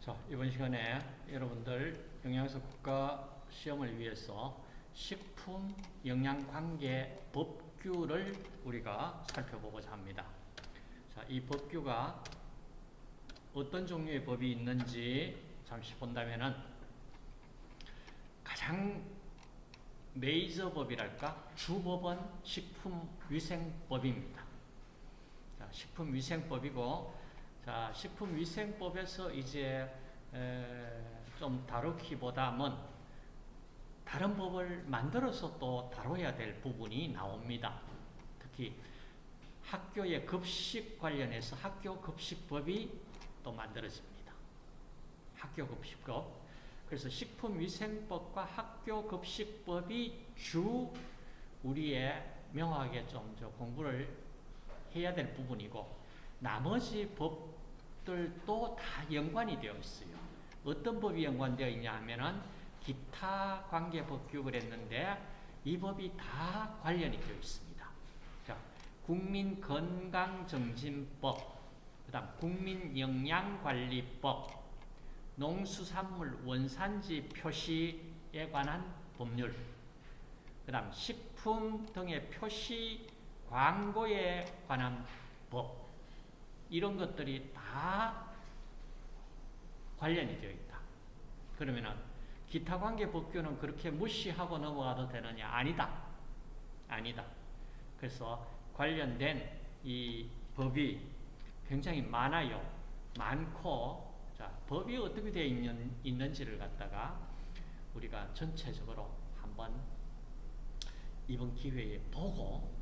자, 이번 시간에 여러분들 영양사 국가 시험을 위해서 식품 영양 관계 법규를 우리가 살펴보고자 합니다. 자, 이 법규가 어떤 종류의 법이 있는지 잠시 본다면은 가장 메이저 법이랄까 주법은 식품위생법입니다. 자, 식품위생법이고 자, 식품위생법에서 이제 좀 다루기보다는 다른 법을 만들어서 또 다뤄야 될 부분이 나옵니다. 특히 학교의 급식 관련해서 학교 급식법이 또 만들어집니다. 학교 급식법. 그래서 식품위생법과 학교 급식법이 주 우리의 명확하게 좀 공부를 해야 될 부분이고 나머지 법 들도 다 연관이 되어 있어요. 어떤 법이 연관되어 있냐 하면은 기타 관계 법규 그랬는데 이 법이 다 관련이 되어 있습니다. 자, 국민건강정진법, 그 다음 국민영양관리법, 농수산물 원산지 표시에 관한 법률, 그 다음 식품 등의 표시 광고에 관한 법, 이런 것들이 다 관련이 되어 있다. 그러면은 기타 관계 법규는 그렇게 무시하고 넘어가도 되느냐? 아니다. 아니다. 그래서 관련된 이 법이 굉장히 많아요. 많고 자, 법이 어떻게 되어 있는, 있는지를 갖다가 우리가 전체적으로 한번 이번 기회에 보고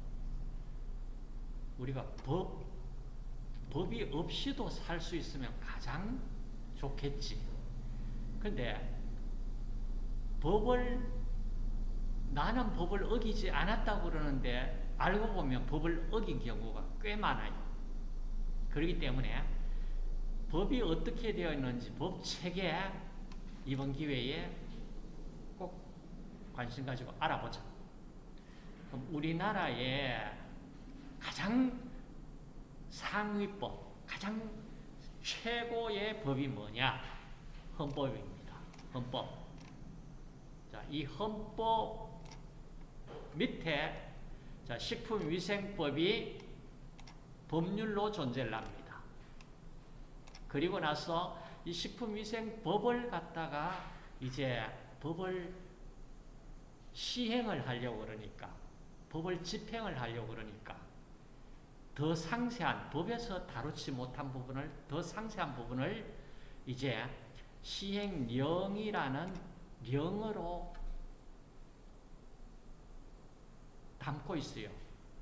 우리가 법 법이 없이도 살 수 있으면 가장 좋겠지. 근데 법을 나는 법을 어기지 않았다고 그러는데 알고 보면 법을 어긴 경우가 꽤 많아요. 그렇기 때문에 법이 어떻게 되어 있는지 법 체계 이번 기회에 꼭 관심 가지고 알아보자. 그럼 우리나라의 가장 상위법, 가장 최고의 법이 뭐냐? 헌법입니다. 헌법. 자, 이 헌법 밑에 자, 식품위생법이 법률로 존재를 합니다. 그리고 나서 이 식품위생법을 갖다가 이제 법을 시행을 하려고 그러니까 법을 집행을 하려고 그러니까 더 상세한 법에서 다루지 못한 부분을 더 상세한 부분을 이제 시행령이라는 령으로 담고 있어요.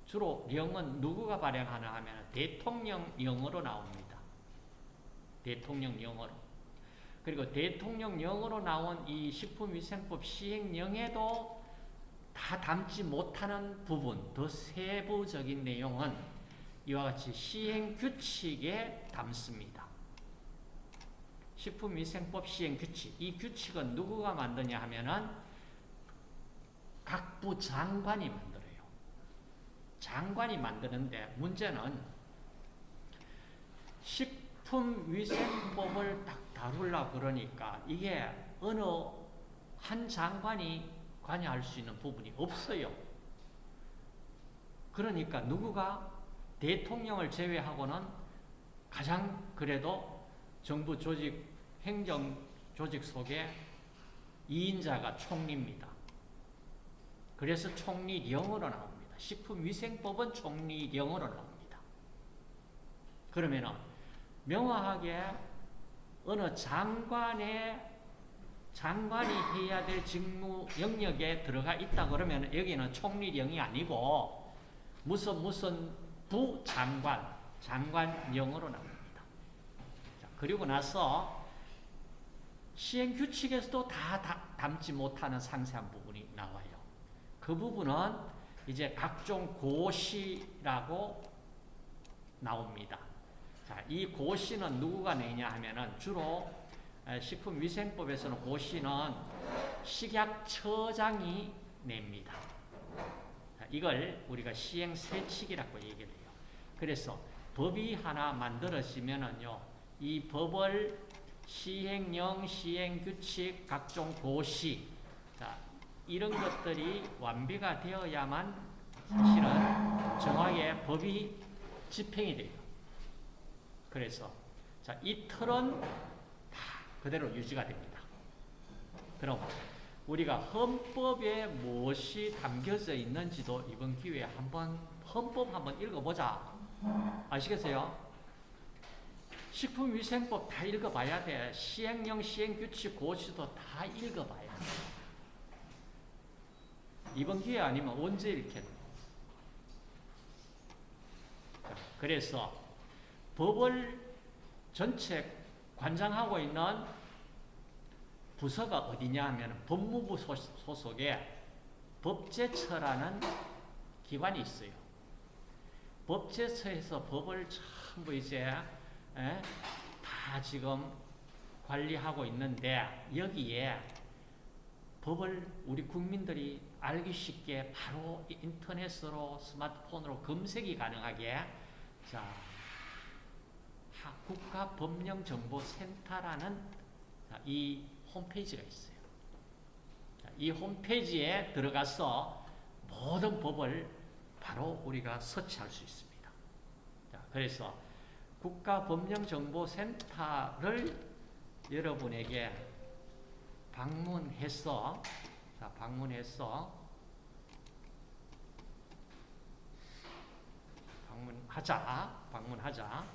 주로 령은 누구가 발행하나 하면 대통령령으로 나옵니다. 대통령령으로. 그리고 대통령령으로 나온 이 식품위생법 시행령에도 다 담지 못하는 부분, 더 세부적인 내용은 이와 같이 시행규칙에 담습니다. 식품위생법 시행규칙. 이 규칙은 누구가 만드냐 하면은 각 부 장관이 만들어요. 장관이 만드는데 문제는 식품위생법을 딱 다루려고 그러니까 이게 어느 한 장관이 관여할 수 있는 부분이 없어요. 그러니까 누구가 대통령을 제외하고는 가장 그래도 정부 조직, 행정 조직 속에 2인자가 총리입니다. 그래서 총리령으로 나옵니다. 식품위생법은 총리령으로 나옵니다. 그러면은 명확하게 어느 장관의 장관이 해야 될 직무 영역에 들어가 있다 그러면 여기는 총리령이 아니고 무슨 무슨 부장관, 장관령으로 나옵니다. 자, 그리고 나서 시행규칙에서도 다, 다 담지 못하는 상세한 부분이 나와요. 그 부분은 이제 각종 고시라고 나옵니다. 자, 이 고시는 누구가 내냐 하면은 주로 식품위생법에서는 고시는 식약처장이 냅니다. 이걸 우리가 시행세칙이라고 얘기를 해요. 그래서 법이 하나 만들어지면은요, 이 법을 시행령, 시행규칙, 각종 고시 자, 이런 것들이 완비가 되어야만 사실은 정확하게 법이 집행이 돼요. 그래서 자, 이 틀은 다 그대로 유지가 됩니다. 그럼 우리가 헌법에 무엇이 담겨져 있는지도 이번 기회에 한번 헌법 한번 읽어보자. 아시겠어요? 식품위생법 다 읽어봐야 돼. 시행령, 시행규칙, 고시도 다 읽어봐야 돼. 이번 기회 아니면 언제 읽겠노? 자, 그래서 법을 전체 관장하고 있는 부서가 어디냐 하면 법무부 소속에 법제처라는 기관이 있어요. 법제처에서 법을 전부 이제 에, 다 지금 관리하고 있는데 여기에 법을 우리 국민들이 알기 쉽게 바로 인터넷으로 스마트폰으로 검색이 가능하게 자 국가법령정보센터라는 이 홈페이지가 있어요. 이 홈페이지에 들어가서 모든 법을 바로 우리가 서치할 수 있습니다. 자, 그래서 국가법령정보센터를 여러분에게 방문해서 자, 방문해서 방문하자. 방문하자.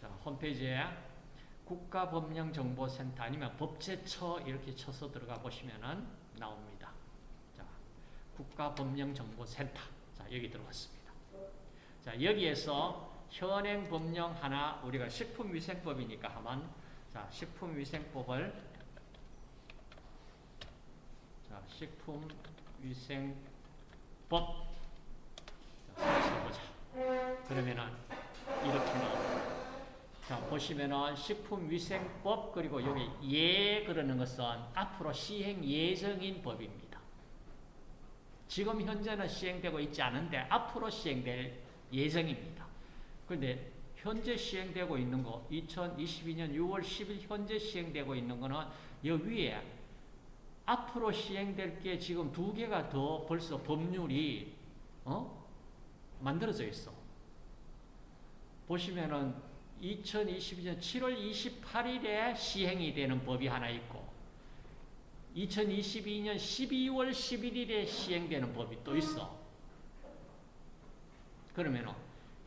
자, 홈페이지에 국가법령정보센터 아니면 법제처 이렇게 쳐서 들어가 보시면은 나옵니다. 자, 국가법령정보센터. 자, 여기 들어갔습니다. 자, 여기에서 현행 법령 하나 우리가 식품위생법이니까 하면 자, 식품위생법을 자, 식품위생법 자, 써보자. 그러면은 이렇게 나옵니다. 자, 보시면은 식품위생법 그리고 여기 예 그러는 것은 앞으로 시행 예정인 법입니다. 지금 현재는 시행되고 있지 않은데 앞으로 시행될 예정입니다. 그런데 현재 시행되고 있는 거 2022년 6월 10일 현재 시행되고 있는 거는 여기 위에 앞으로 시행될 게 지금 두 개가 더 벌써 법률이 어? 만들어져 있어. 보시면은 2022년 7월 28일에 시행이 되는 법이 하나 있고 2022년 12월 11일에 시행되는 법이 또 있어. 그러면은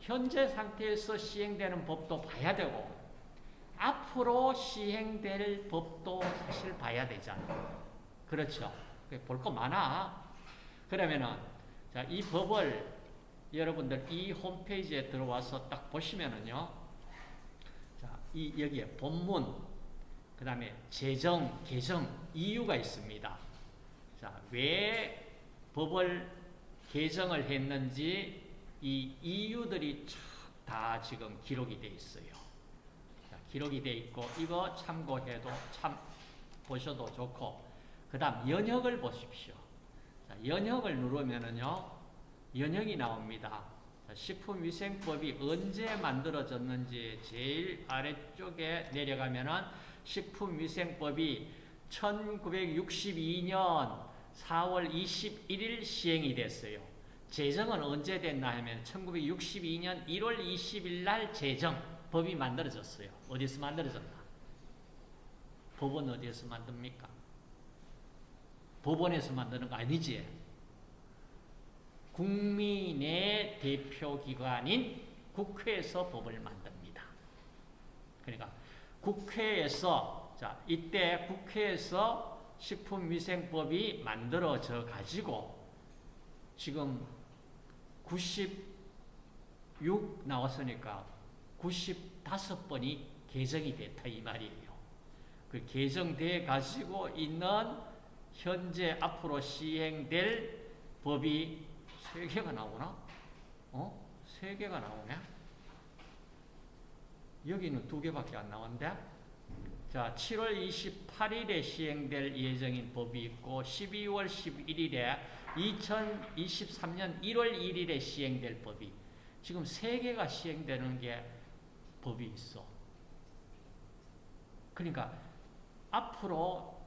현재 상태에서 시행되는 법도 봐야 되고 앞으로 시행될 법도 사실 봐야 되잖아. 그렇죠. 볼 거 많아. 그러면은 자, 이 법을 여러분들 이 홈페이지에 들어와서 딱 보시면은요. 자, 이 여기에 본문 그 다음에 제정, 개정 이유가 있습니다. 자, 왜 법을 개정을 했는지 이 이유들이 다 지금 기록이 돼 있어요. 자, 기록이 돼 있고 이거 참고해도 참 보셔도 좋고 그 다음 연역을 보십시오. 자, 연역을 누르면은요 연역이 나옵니다. 자, 식품위생법이 언제 만들어졌는지 제일 아래쪽에 내려가면은 식품위생법이 1962년 4월 21일 시행이 됐어요. 제정은 언제 됐나 하면 1962년 1월 20일 날 제정 법이 만들어졌어요. 어디서 만들어졌나? 법은 어디에서 만듭니까? 법원에서 만드는 거 아니지? 국민의 대표기관인 국회에서 법을 만듭니다. 그러니까 국회에서 자 이때 국회에서 식품위생법이 만들어져 가지고 지금 96 나왔으니까 95번이 개정이 됐다 이 말이에요. 그 개정돼 가지고 있는 현재 앞으로 시행될 법이 세 개가 나오나? 어? 세 개가 나오네? 여기는 두 개밖에 안 나온대? 자, 7월 28일에 시행될 예정인 법이 있고 12월 11일에 2023년 1월 1일에 시행될 법이 지금 세 개가 시행되는 게 법이 있어. 그러니까 앞으로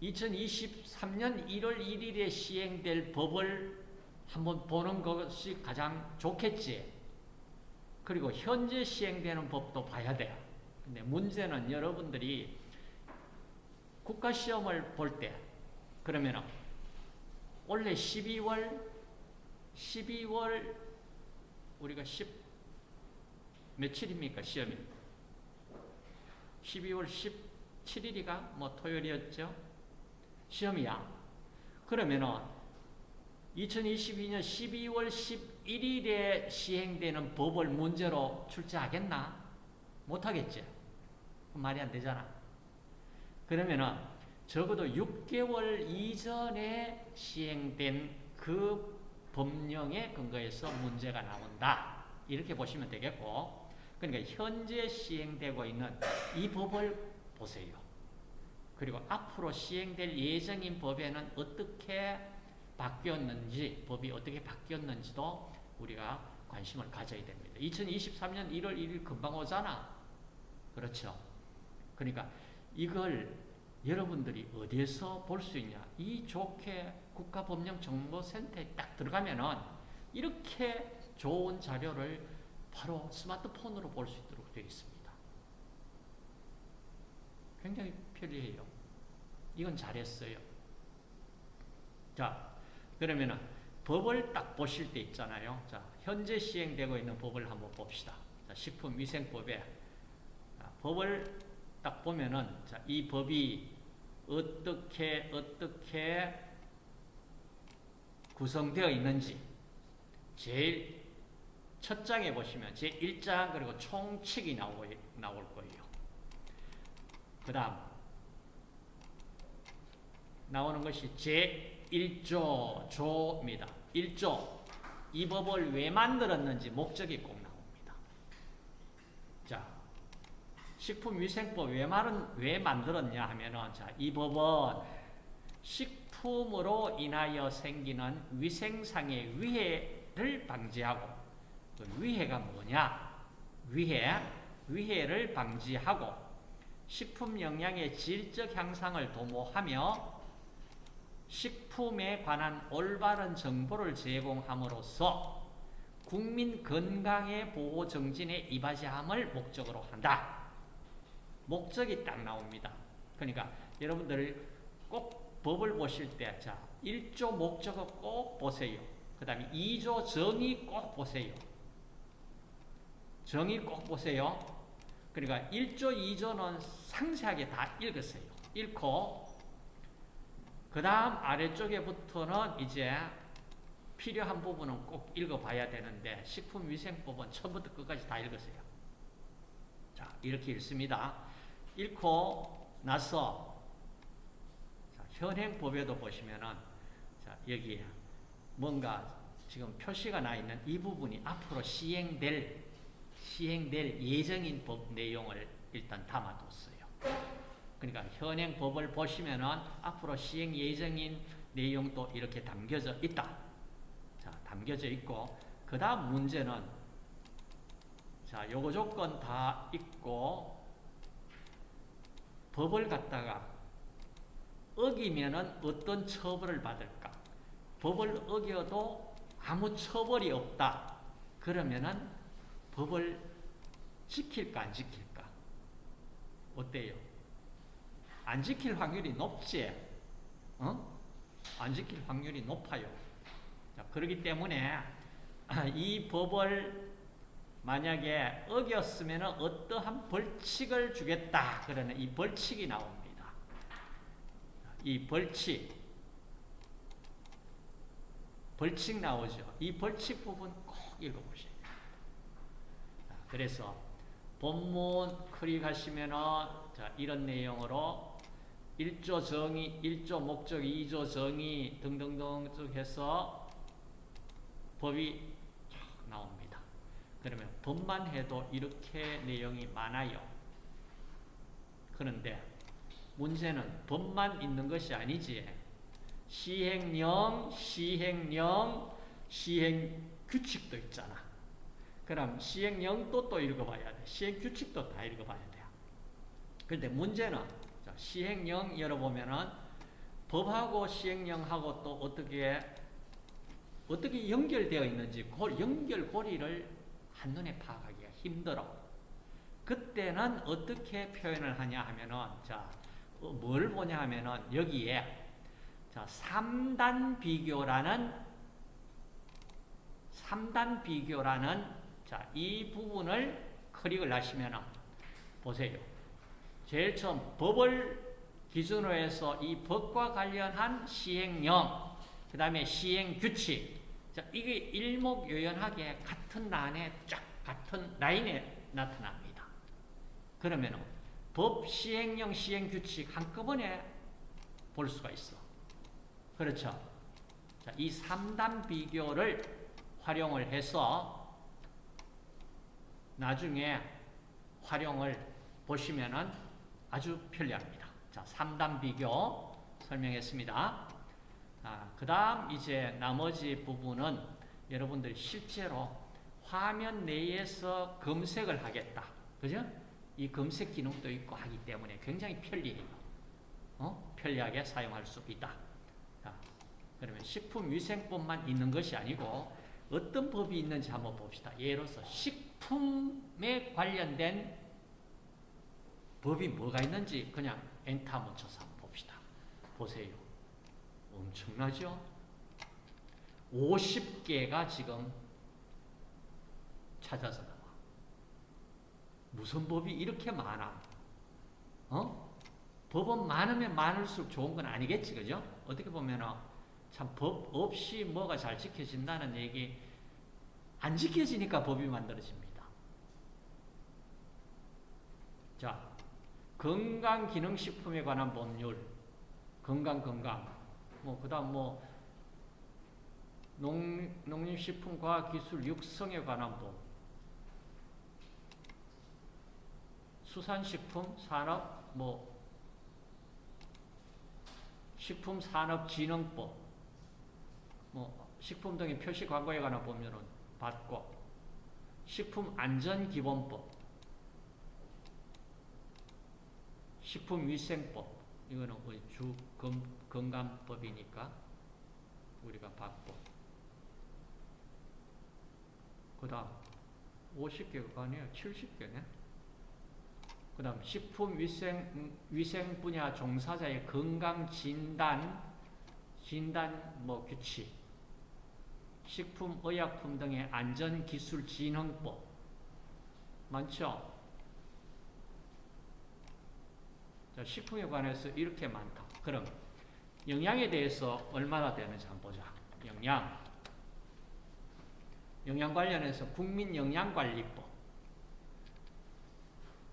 2023년 1월 1일에 시행될 법을 한번 보는 것이 가장 좋겠지. 그리고 현재 시행되는 법도 봐야 돼요. 근데 문제는 여러분들이 국가시험을 볼 때, 그러면은 원래 12월, 12월, 우리가 10, 며칠입니까? 시험이. 12월 17일이가 뭐 토요일이었죠? 시험이야. 그러면은 2022년 12월 11일에 시행되는 법을 문제로 출제하겠나? 못하겠지. 말이 안 되잖아. 그러면은 적어도 6개월 이전에 시행된 그 법령에 근거해서 문제가 나온다. 이렇게 보시면 되겠고, 그러니까 현재 시행되고 있는 이 법을 보세요. 그리고 앞으로 시행될 예정인 법에는 어떻게 바뀌었는지, 법이 어떻게 바뀌었는지도 우리가 관심을 가져야 됩니다. 2023년 1월 1일 금방 오잖아. 그렇죠. 그러니까 이걸 여러분들이 어디에서 볼 수 있냐? 이 좋게 국가법령정보센터에 딱 들어가면은 이렇게 좋은 자료를 바로 스마트폰으로 볼 수 있도록 되어 있습니다. 굉장히 편리해요. 이건 잘했어요. 자, 그러면은 법을 딱 보실 때 있잖아요. 자, 현재 시행되고 있는 법을 한번 봅시다. 자, 식품위생법에 법을 딱 보면은 자, 이 법이 어떻게 어떻게 구성되어 있는지 제일 첫 장에 보시면 제 1장 그리고 총칙이 나오, 나올 거예요. 그 다음 나오는 것이 제 1조 조입니다. 1조 이 법을 왜 만들었는지 목적이 꼭 나옵니다. 자, 식품위생법 왜, 말은, 왜 만들었냐 하면은 자, 이 법은 식품으로 인하여 생기는 위생상의 위해를 방지하고 그 위해가 뭐냐? 위해, 위해를 방지하고 식품 영양의 질적 향상을 도모하며 식품에 관한 올바른 정보를 제공함으로써 국민 건강의 보호 정진에 이바지함을 목적으로 한다. 목적이 딱 나옵니다. 그러니까 여러분들 꼭 법을 보실 때, 자, 1조 목적어 꼭 보세요. 그 다음에 2조 정의 꼭 보세요. 정의 꼭 보세요. 그러니까 1조, 2조는 상세하게 다 읽으세요. 읽고, 그 다음 아래쪽에부터는 이제 필요한 부분은 꼭 읽어봐야 되는데, 식품위생법은 처음부터 끝까지 다 읽으세요. 자, 이렇게 읽습니다. 읽고 나서 자, 현행법에도 보시면은 자, 여기 뭔가 지금 표시가 나 있는 이 부분이 앞으로 시행될 시행될 예정인 법 내용을 일단 담아뒀어요. 그러니까 현행 법을 보시면은 앞으로 시행 예정인 내용도 이렇게 담겨져 있다. 자, 담겨져 있고 그 다음 문제는 자, 요거 조건 다 있고 법을 갖다가 어기면은 어떤 처벌을 받을까? 법을 어겨도 아무 처벌이 없다. 그러면은 법을 지킬까 안 지킬까? 어때요? 안 지킬 확률이 높지? 어? 안 지킬 확률이 높아요. 자, 그렇기 때문에 이 법을 만약에 어겼으면 어떠한 벌칙을 주겠다. 그러는 이 벌칙이 나옵니다. 이 벌칙. 벌칙 나오죠. 이 벌칙 부분 꼭 읽어보셔야 돼요. 그래서 본문 클릭하시면은 자, 이런 내용으로 1조 정의, 1조 목적, 2조 정의 등등등 쭉 해서 법이 나옵니다. 그러면 법만 해도 이렇게 내용이 많아요. 그런데 문제는 법만 있는 것이 아니지. 시행령, 시행령, 시행 규칙도 있잖아. 그럼 시행령도 또 읽어봐야 돼. 시행 규칙도 다 읽어봐야 돼요. 근데 문제는 자, 시행령 열어보면은 법하고 시행령하고 또 어떻게 어떻게 연결되어 있는지 그 연결고리를 한눈에 파악하기가 힘들어. 그때는 어떻게 표현을 하냐 하면은 자, 어, 뭘 보냐 하면은 여기에 자, 3단 비교라는 3단 비교라는 자, 이 부분을 클릭을 하시면은 보세요. 제일 처음 법을 기준으로 해서 이 법과 관련한 시행령, 그 다음에 시행규칙, 자, 이게 일목요연하게 같은 란에 쫙 같은 라인에 나타납니다. 그러면 법, 시행령, 시행규칙 한꺼번에 볼 수가 있어. 그렇죠? 자, 이 3단 비교를 활용을 해서 나중에 활용을 보시면은 아주 편리합니다. 자, 3단 비교 설명했습니다. 아, 그 다음 이제 나머지 부분은 여러분들이 실제로 화면 내에서 검색을 하겠다. 그죠? 이 검색 기능도 있고 하기 때문에 굉장히 편리해요. 어? 편리하게 사용할 수 있다. 자, 그러면 식품위생법만 있는 것이 아니고 어떤 법이 있는지 한번 봅시다. 예로서 식품에 관련된 법이 뭐가 있는지 그냥 엔터 한번 쳐서 한번 봅시다. 보세요. 엄청나죠? 50개가 지금 찾아서 나와. 무슨 법이 이렇게 많아? 어? 법은 많으면 많을수록 좋은 건 아니겠지, 그죠? 어떻게 보면은 참법 없이 뭐가 잘 지켜진다는 얘기, 안 지켜지니까 법이 만들어집니다. 자, 건강기능식품에 관한 법률, 건강, 건강. 뭐, 그 다음 뭐, 농, 농림식품과기술 육성에 관한 법, 수산식품, 산업, 뭐, 식품산업진흥법, 뭐, 식품 등의 표시 광고에 관한 법률은 받고, 식품안전기본법, 식품위생법, 이거는 우리 주 건, 건강법이니까 우리가 받고, 그 다음 50개가 아니에요. 70개네. 그 다음 식품위생 음, 위생 분야 종사자의 건강 진단 진단 뭐 규칙 식품 의약품 등의 안전기술 진흥법 많죠? 자, 식품에 관해서 이렇게 많다. 그럼 영양에 대해서 얼마나 되는지 한번 보자. 영양 영양 관련해서 국민영양관리법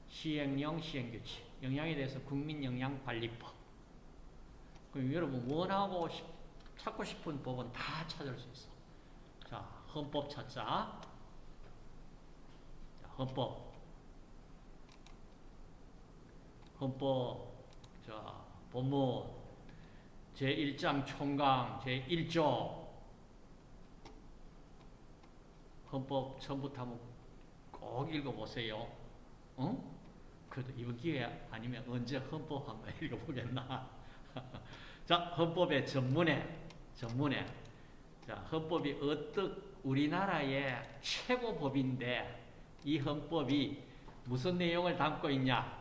시행령, 시행규칙, 영양에 대해서 국민영양관리법. 그럼 여러분 원하고 싶, 찾고 싶은 법은 다 찾을 수 있어. 자, 헌법 찾자. 자, 헌법. 헌법, 자, 본문, 제1장 총강, 제1조. 헌법 처음부터 한번 꼭 읽어보세요. 어? 그래도 이번 기회 아니면 언제 헌법 한번 읽어보겠나. 자, 헌법의 전문에, 전문에. 자, 헌법이 어떻, 우리나라의 최고 법인데, 이 헌법이 무슨 내용을 담고 있냐.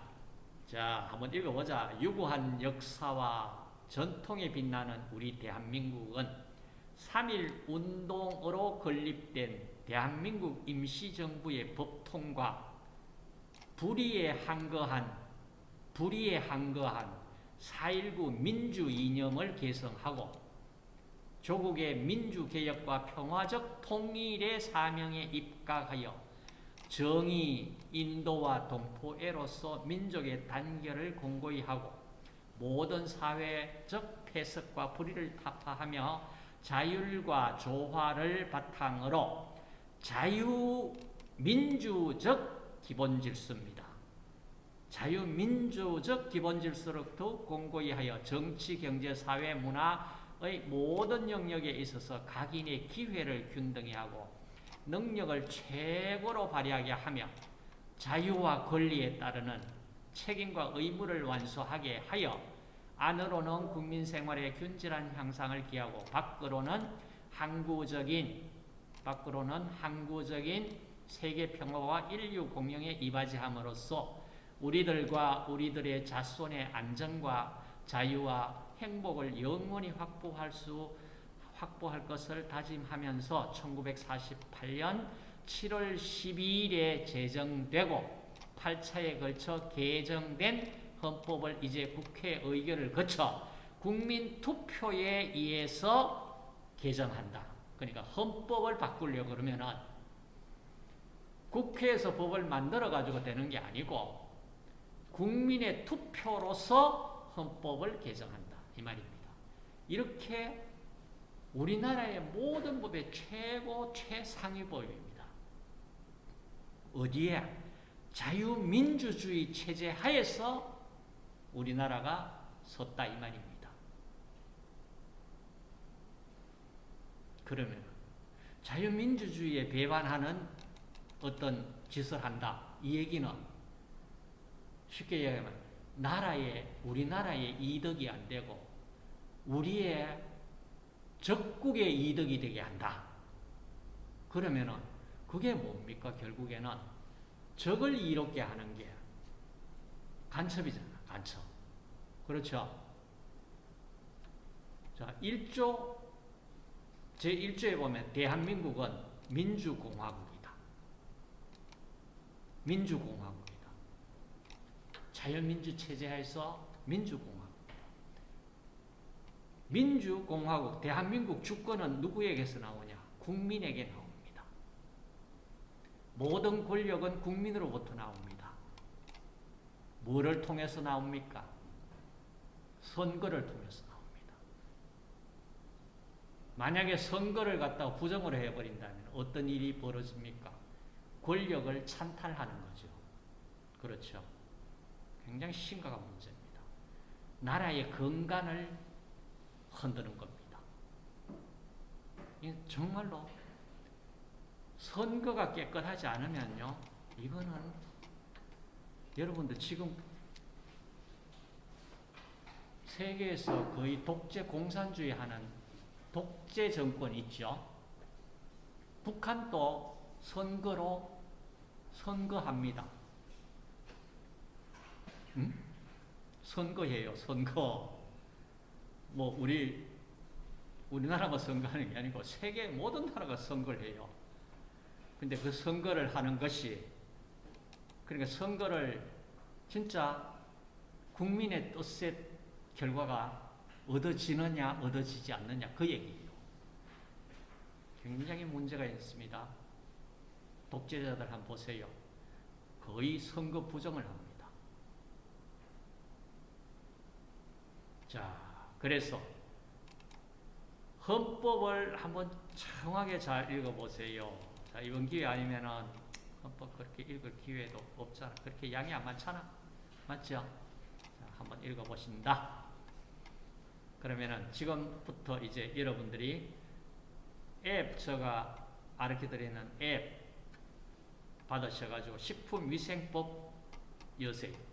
자, 한번 읽어보자. 유구한 역사와 전통에 빛나는 우리 대한민국은 3.1 운동으로 건립된 대한민국 임시정부의 법통과 불의에 한거한 불의에 한거한 4.19 민주 이념을 개성하고 조국의 민주개혁과 평화적 통일의 사명에 입각하여 정의, 인도와 동포애로서 민족의 단결을 공고히 하고 모든 사회적 폐석과 불의를 타파하며 자율과 조화를 바탕으로 자유민주적 기본질서입니다. 자유민주적 기본질서를 더욱 공고히 하여 정치, 경제, 사회, 문화의 모든 영역에 있어서 각인의 기회를 균등히 하고 능력을 최고로 발휘하게 하며 자유와 권리에 따르는 책임과 의무를 완수하게 하여 안으로는 국민 생활의 균질한 향상을 기하고 밖으로는 항구적인 밖으로는 항구적인 세계 평화와 인류 공영에 이바지함으로써 우리들과 우리들의 자손의 안전과 자유와 행복을 영원히 확보할 수 확보할 것을 다짐하면서 1948년 7월 12일에 제정되고 8차에 걸쳐 개정된 헌법을 이제 국회 의결을 거쳐 국민 투표에 의해서 개정한다. 그러니까 헌법을 바꾸려고 그러면은 국회에서 법을 만들어 가지고 되는 게 아니고 국민의 투표로서 헌법을 개정한다. 이 말입니다. 이렇게 우리나라의 모든 법의 최고 최상위 법입니다. 어디에? 자유민주주의 체제 하에서 우리나라가 섰다 이 말입니다. 그러면 자유민주주의에 배반하는 어떤 짓을 한다. 이 얘기는 쉽게 얘기하면 나라의 우리나라의 이득이 안 되고 우리의 적국의 이득이 되게 한다. 그러면은 그게 뭡니까? 결국에는 적을 이롭게 하는 게 간첩이잖아. 간첩. 그렇죠? 자, 1조 제1조에 보면 대한민국은 민주공화국이다. 민주공화국이다. 자유민주 체제에서 민주공화국. 민주공화국, 대한민국 주권은 누구에게서 나오냐? 국민에게 나옵니다. 모든 권력은 국민으로부터 나옵니다. 뭐를 통해서 나옵니까? 선거를 통해서 나옵니다. 만약에 선거를 갖다가 부정을 해버린다면 어떤 일이 벌어집니까? 권력을 찬탈하는 거죠. 그렇죠. 굉장히 심각한 문제입니다. 나라의 건강을 흔드는 겁니다. 정말로 선거가 깨끗하지 않으면요, 이거는 여러분들 지금 세계에서 거의 독재 공산주의 하는 독재 정권 있죠. 북한도 선거로 선거합니다. 응? 선거해요, 선거. 뭐 우리 우리나라가 선거하는 게 아니고 세계 모든 나라가 선거를 해요. 근데 그 선거를 하는 것이 그러니까 선거를 진짜 국민의 뜻의 결과가 얻어지느냐 얻어지지 않느냐 그 얘기예요. 굉장히 문제가 있습니다. 독재자들 한번 보세요. 거의 선거 부정을 합니다. 자, 그래서 헌법을 한번 청하게 잘 읽어보세요. 자, 이번 기회 아니면은 헌법 그렇게 읽을 기회도 없잖아. 그렇게 양이 안 많잖아. 맞죠? 자, 한번 읽어보신다. 그러면은 지금부터 이제 여러분들이 앱 제가 아르켜 드리는 앱 받으셔가지고 식품위생법 여세요.